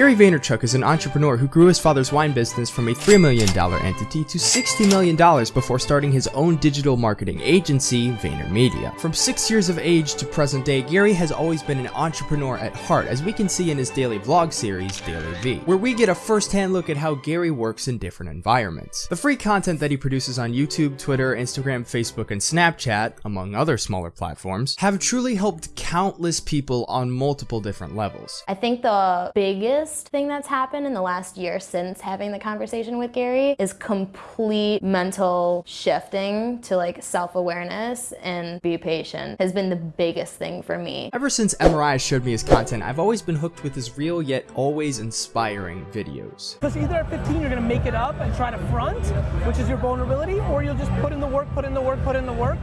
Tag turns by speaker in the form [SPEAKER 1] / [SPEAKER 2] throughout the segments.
[SPEAKER 1] Gary Vaynerchuk is an entrepreneur who grew his father's wine business from a $3 million entity to $60 million before starting his own digital marketing agency, VaynerMedia. From six years of age to present day, Gary has always been an entrepreneur at heart, as we can see in his daily vlog series, DailyVee, where we get a first-hand look at how Gary works in different environments. The free content that he produces on YouTube, Twitter, Instagram, Facebook, and Snapchat, among other smaller platforms, have truly helped countless people on multiple different levels.
[SPEAKER 2] I think the biggest thing that's happened in the last year since having the conversation with Gary is complete mental shifting to like self-awareness and be patient has been the biggest thing for me.
[SPEAKER 1] Ever since Mariah showed me his content, I've always been hooked with his real yet always inspiring videos.
[SPEAKER 3] Because either at 15 you're gonna make it up and try to front, which is your vulnerability, or you'll just put in the work, put in the work, put in the work,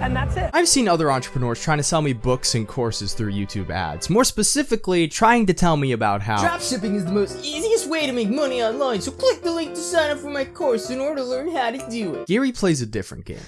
[SPEAKER 3] and that's it.
[SPEAKER 1] I've seen other entrepreneurs trying to sell me books and courses through YouTube ads. More specifically, trying to tell me about how
[SPEAKER 4] Dropshipping is the most easiest way to make money online, so click the link to sign up for my course in order to learn how to do it.
[SPEAKER 1] Gary plays a different game.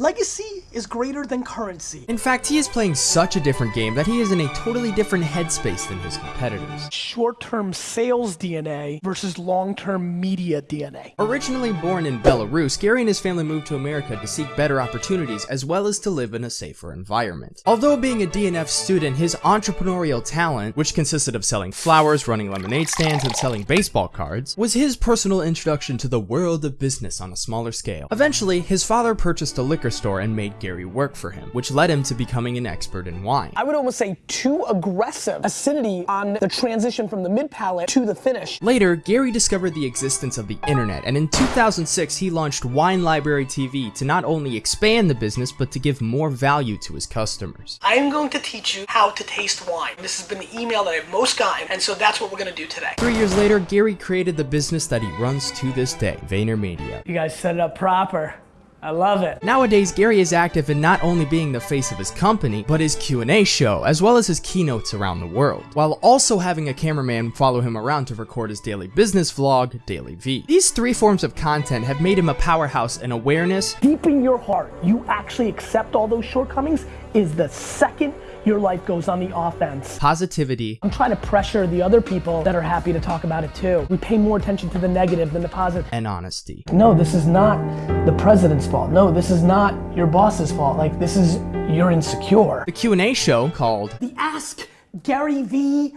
[SPEAKER 3] Legacy is greater than currency.
[SPEAKER 1] In fact, he is playing such a different game that he is in a totally different headspace than his competitors.
[SPEAKER 3] Short-term sales DNA versus long-term media DNA.
[SPEAKER 1] Originally born in Belarus, Gary and his family moved to America to seek better opportunities as well as to live in a safer environment. Although being a DNF student, his entrepreneurial talent, which consisted of selling flowers, running lemonade stands, and selling baseball cards, was his personal introduction to the world of business on a smaller scale. Eventually, his father purchased a liquor store and made Gary work for him, which led him to becoming an expert in wine.
[SPEAKER 3] I would almost say too aggressive acidity on the transition from the mid palate to the finish.
[SPEAKER 1] Later, Gary discovered the existence of the internet, and in 2006 he launched Wine Library TV to not only expand the business, but to give more value to his customers.
[SPEAKER 3] I am going to teach you how to taste wine. This has been the email that I've most gotten, and so that's what we're gonna do today.
[SPEAKER 1] Three years later, Gary created the business that he runs to this day, VaynerMedia.
[SPEAKER 3] You guys set it up proper. I love it.
[SPEAKER 1] Nowadays, Gary is active in not only being the face of his company, but his Q&A show, as well as his keynotes around the world, while also having a cameraman follow him around to record his daily business vlog, DailyVee. These three forms of content have made him a powerhouse in awareness,
[SPEAKER 3] Deep in your heart, you actually accept all those shortcomings is the second your life goes on the offense.
[SPEAKER 1] positivity,
[SPEAKER 3] I'm trying to pressure the other people that are happy to talk about it too. We pay more attention to the negative than the positive.
[SPEAKER 1] and honesty.
[SPEAKER 3] No, this is not the president's fault. No, this is not your boss's fault. Like, this is, you're insecure.
[SPEAKER 1] The Q&A show, called
[SPEAKER 3] The Ask GaryVee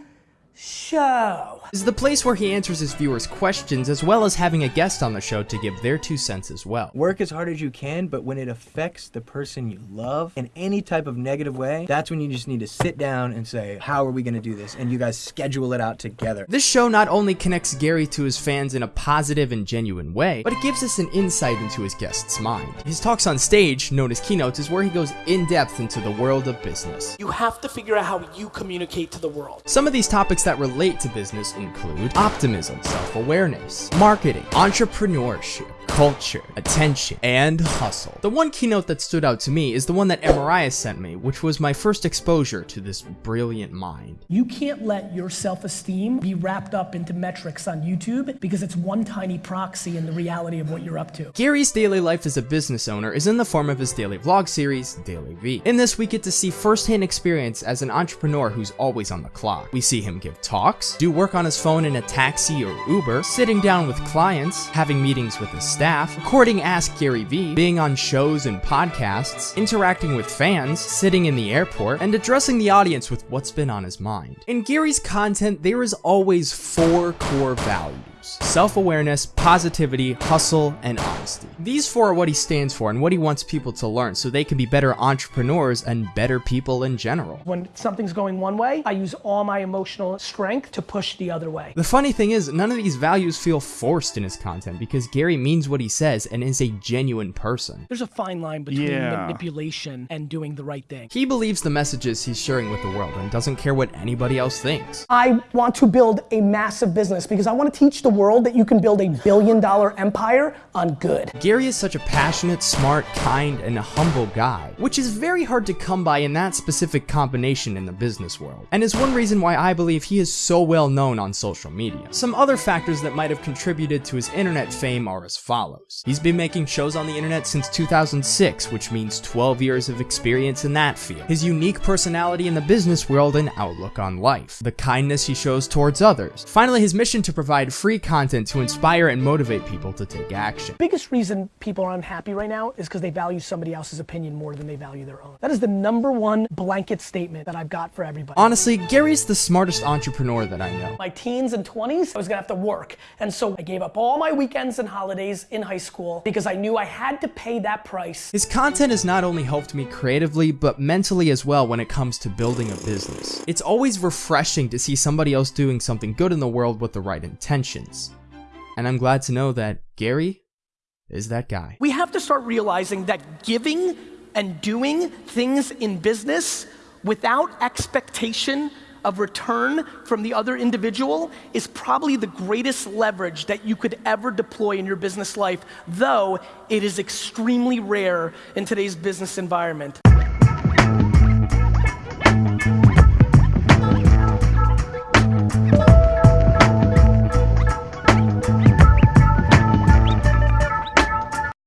[SPEAKER 3] show.
[SPEAKER 1] is the place where he answers his viewers' questions as well as having a guest on the show to give their two cents as well.
[SPEAKER 5] Work as hard as you can, but when it affects the person you love in any type of negative way, that's when you just need to sit down and say, How are we going to do this? And you guys schedule it out together.
[SPEAKER 1] This show not only connects Gary to his fans in a positive and genuine way, but it gives us an insight into his guest's mind. His talks on stage, known as keynotes, is where he goes in depth into the world of business.
[SPEAKER 3] You have to figure out how you communicate to the world.
[SPEAKER 1] Some of these topics that relate to business include optimism, self-awareness, marketing, entrepreneurship, culture, attention, and hustle. The one keynote that stood out to me is the one that Mariah sent me, which was my first exposure to this brilliant mind.
[SPEAKER 3] You can't let your self esteem be wrapped up into metrics on YouTube because it's one tiny proxy in the reality of what you're up to.
[SPEAKER 1] Gary's daily life as a business owner is in the form of his daily vlog series, DailyVee. In this, we get to see firsthand experience as an entrepreneur who's always on the clock. We see him give talks, do work on his phone in a taxi or Uber, sitting down with clients, having meetings with his staff, recording Ask GaryVee, being on shows and podcasts, interacting with fans, sitting in the airport, and addressing the audience with what's been on his mind. In Gary's content, there is always four core values self awareness, positivity, hustle, and honesty. These four are what he stands for and what he wants people to learn so they can be better entrepreneurs and better people in general.
[SPEAKER 3] When something's going one way, I use all my emotional strength to push the other way.
[SPEAKER 1] The funny thing is, none of these values feel forced in his content because Gary means what he says and is a genuine person.
[SPEAKER 3] There's a fine line between
[SPEAKER 6] Yeah.
[SPEAKER 3] manipulation and doing the right thing.
[SPEAKER 1] He believes the messages he's sharing with the world and doesn't care what anybody else thinks.
[SPEAKER 3] I want to build a massive business because I want to teach the world that you can build a billion dollar empire on good.
[SPEAKER 1] Gary is such a passionate, smart, kind, and humble guy, which is very hard to come by in that specific combination in the business world, and is one reason why I believe he is so well known on social media. Some other factors that might have contributed to his internet fame are as follows. He's been making shows on the internet since 2006, which means 12 years of experience in that field. His unique personality in the business world and outlook on life. The kindness he shows towards others. Finally, his mission to provide free content to inspire and motivate people to take action.
[SPEAKER 3] Biggest reason people are unhappy right now is because they value somebody else's opinion more than they value their own. That is the number one blanket statement that I've got for everybody.
[SPEAKER 1] Honestly, Gary's the smartest entrepreneur that I know.
[SPEAKER 3] my teens and 20s, I was gonna have to work. And so I gave up all my weekends and holidays in high school because I knew I had to pay that price.
[SPEAKER 1] His content has not only helped me creatively, but mentally as well when it comes to building a business. It's always refreshing to see somebody else doing something good in the world with the right And I'm glad to know that Gary is that guy.
[SPEAKER 3] We have to start realizing that giving and doing things in business without expectation of return from the other individual is probably the greatest leverage that you could ever deploy in your business life, though it is extremely rare in today's business environment.